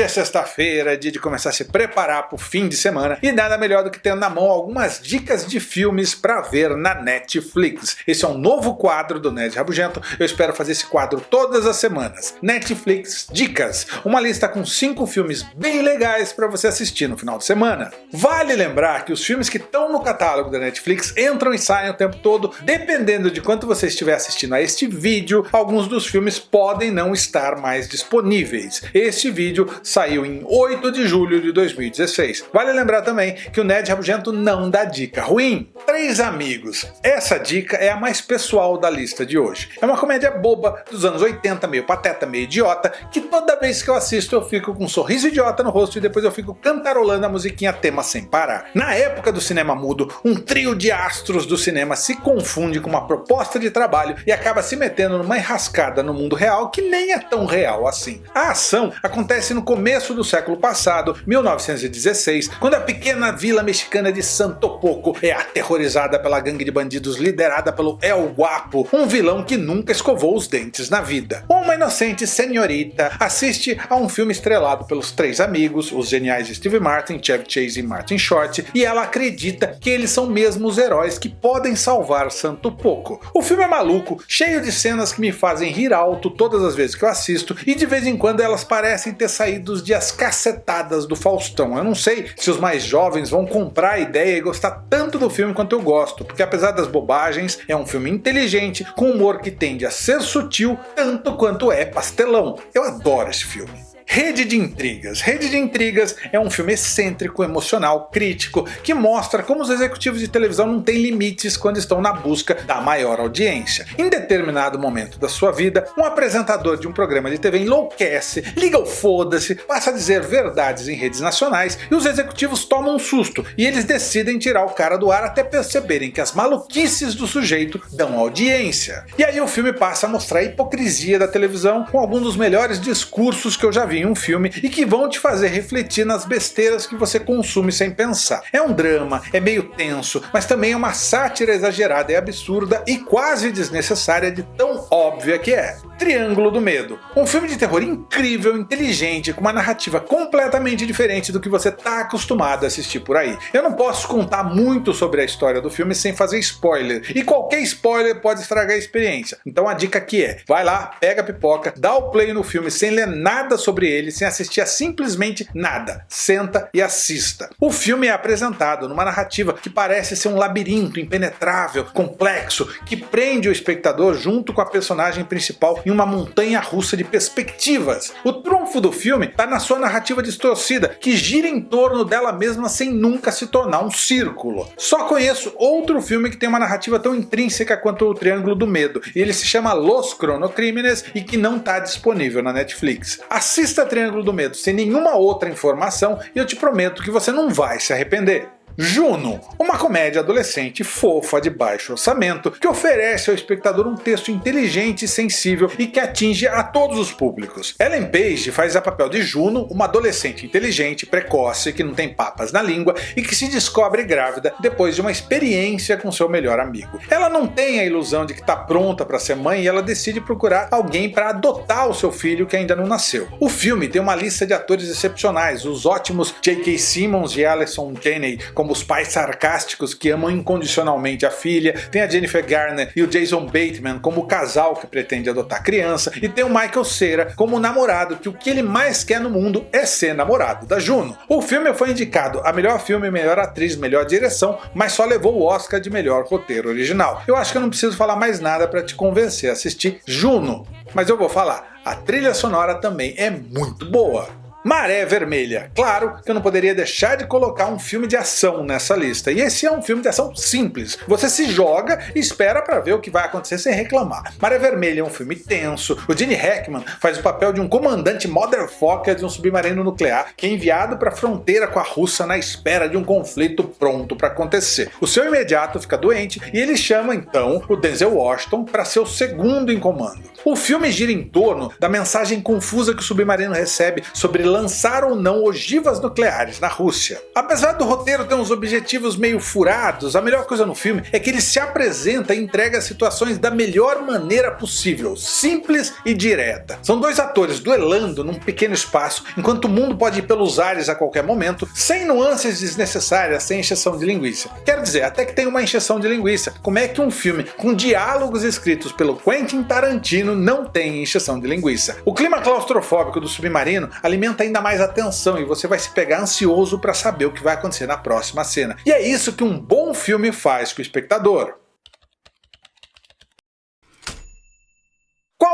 Hoje é sexta-feira, dia de começar a se preparar para o fim de semana e nada melhor do que ter na mão algumas dicas de filmes para ver na Netflix. Esse é um novo quadro do Nerd Rabugento, eu espero fazer esse quadro todas as semanas. Netflix Dicas, uma lista com 5 filmes bem legais para você assistir no final de semana. Vale lembrar que os filmes que estão no catálogo da Netflix entram e saem o tempo todo, dependendo de quanto você estiver assistindo a este vídeo, alguns dos filmes podem não estar mais disponíveis. Este vídeo saiu em 8 de julho de 2016. Vale lembrar também que o Ned Rabugento não dá dica ruim. Três Amigos. Essa dica é a mais pessoal da lista de hoje. É uma comédia boba dos anos 80, meio pateta, meio idiota, que toda vez que eu assisto eu fico com um sorriso idiota no rosto e depois eu fico cantarolando a musiquinha tema sem parar. Na época do cinema mudo, um trio de astros do cinema se confunde com uma proposta de trabalho e acaba se metendo numa enrascada no mundo real que nem é tão real assim. A ação acontece no começo do século passado, 1916, quando a pequena vila mexicana de Santo Poco é aterrorizada pela gangue de bandidos liderada pelo El Guapo, um vilão que nunca escovou os dentes na vida. Uma inocente senhorita assiste a um filme estrelado pelos três amigos, os geniais Steve Martin, Chevy Chase e Martin Short, e ela acredita que eles são mesmo os heróis que podem salvar Santo Poco. O filme é maluco, cheio de cenas que me fazem rir alto todas as vezes que eu assisto, e de vez em quando elas parecem ter saído de as cacetadas do Faustão. Eu não sei se os mais jovens vão comprar a ideia e gostar tanto do filme quanto eu gosto, porque apesar das bobagens, é um filme inteligente, com humor que tende a ser sutil, tanto quanto é pastelão. Eu adoro esse filme. Rede de Intrigas. Rede de Intrigas é um filme excêntrico, emocional, crítico, que mostra como os executivos de televisão não têm limites quando estão na busca da maior audiência. Em determinado momento da sua vida, um apresentador de um programa de TV enlouquece, liga o foda-se, passa a dizer verdades em redes nacionais e os executivos tomam um susto e eles decidem tirar o cara do ar até perceberem que as maluquices do sujeito dão audiência. E aí o filme passa a mostrar a hipocrisia da televisão com alguns dos melhores discursos que eu já vi em um filme e que vão te fazer refletir nas besteiras que você consome sem pensar. É um drama, é meio tenso, mas também é uma sátira exagerada e absurda e quase desnecessária de tão óbvia que é. Triângulo do Medo. Um filme de terror incrível, inteligente, com uma narrativa completamente diferente do que você está acostumado a assistir por aí. Eu não posso contar muito sobre a história do filme sem fazer spoiler, e qualquer spoiler pode estragar a experiência. Então a dica aqui é, vai lá, pega a pipoca, dá o play no filme sem ler nada sobre ele, sem assistir a simplesmente nada. Senta e assista. O filme é apresentado numa narrativa que parece ser um labirinto impenetrável, complexo, que prende o espectador junto com a personagem principal em uma montanha russa de perspectivas. O trunfo do filme está na sua narrativa distorcida, que gira em torno dela mesma sem nunca se tornar um círculo. Só conheço outro filme que tem uma narrativa tão intrínseca quanto o Triângulo do Medo, e ele se chama Los Cronocrímenes e que não está disponível na Netflix. Assista Triângulo do Medo sem nenhuma outra informação e eu te prometo que você não vai se arrepender. Juno, uma comédia adolescente fofa de baixo orçamento que oferece ao espectador um texto inteligente e sensível e que atinge a todos os públicos. Ellen Page faz a papel de Juno, uma adolescente inteligente, precoce, que não tem papas na língua e que se descobre grávida depois de uma experiência com seu melhor amigo. Ela não tem a ilusão de que está pronta para ser mãe e ela decide procurar alguém para adotar o seu filho que ainda não nasceu. O filme tem uma lista de atores excepcionais, os ótimos J.K. Simmons e Alison Janney como os pais sarcásticos que amam incondicionalmente a filha, tem a Jennifer Garner e o Jason Bateman como casal que pretende adotar criança, e tem o Michael Cera como namorado que o que ele mais quer no mundo é ser namorado da Juno. O filme foi indicado a melhor filme, melhor atriz, melhor direção, mas só levou o Oscar de melhor roteiro original. Eu acho que eu não preciso falar mais nada para te convencer a assistir Juno, mas eu vou falar, a trilha sonora também é muito boa. Maré Vermelha. Claro que eu não poderia deixar de colocar um filme de ação nessa lista, e esse é um filme de ação simples. Você se joga e espera para ver o que vai acontecer sem reclamar. Maré Vermelha é um filme tenso, o Gene Hackman faz o papel de um comandante motherfucker de um submarino nuclear que é enviado para a fronteira com a Rússia na espera de um conflito pronto para acontecer. O seu imediato fica doente e ele chama então o Denzel Washington para ser o segundo em comando. O filme gira em torno da mensagem confusa que o submarino recebe sobre lançar ou não ogivas nucleares na Rússia. Apesar do roteiro ter uns objetivos meio furados, a melhor coisa no filme é que ele se apresenta e entrega situações da melhor maneira possível, simples e direta. São dois atores duelando num pequeno espaço, enquanto o mundo pode ir pelos ares a qualquer momento, sem nuances desnecessárias, sem encheção de linguiça. Quero dizer, até que tem uma encheção de linguiça. Como é que um filme com diálogos escritos pelo Quentin Tarantino não tem encheção de linguiça? O clima claustrofóbico do submarino alimenta ainda mais a tensão e você vai se pegar ansioso para saber o que vai acontecer na próxima cena. E é isso que um bom filme faz com o espectador.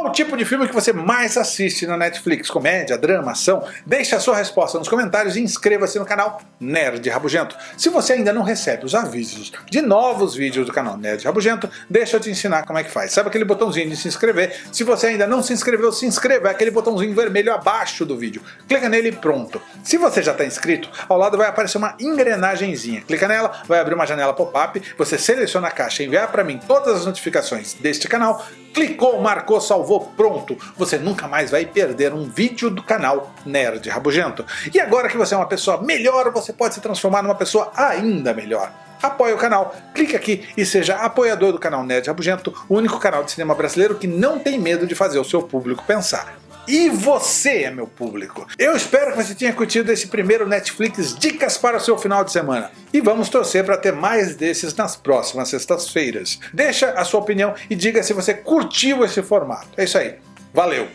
Qual o tipo de filme que você mais assiste na Netflix? Comédia, drama, ação? Deixe a sua resposta nos comentários e inscreva-se no canal Nerd Rabugento. Se você ainda não recebe os avisos de novos vídeos do canal Nerd Rabugento, deixa eu te ensinar como é que faz. Sabe aquele botãozinho de se inscrever? Se você ainda não se inscreveu, se inscreva, é aquele botãozinho vermelho abaixo do vídeo. Clica nele e pronto. Se você já está inscrito, ao lado vai aparecer uma engrenagemzinha. Clica nela, vai abrir uma janela pop-up, você seleciona a caixa e enviar para mim todas as notificações deste canal, clicou, marcou, salvou, pronto. Você nunca mais vai perder um vídeo do canal Nerd Rabugento. E agora que você é uma pessoa melhor, você pode se transformar numa pessoa ainda melhor apoie o canal. Clique aqui e seja apoiador do canal Nerd Rabugento, o único canal de cinema brasileiro que não tem medo de fazer o seu público pensar. E você meu público. Eu espero que você tenha curtido esse primeiro Netflix Dicas para o seu final de semana. E vamos torcer para ter mais desses nas próximas sextas-feiras. Deixa a sua opinião e diga se você curtiu esse formato. É isso aí. Valeu!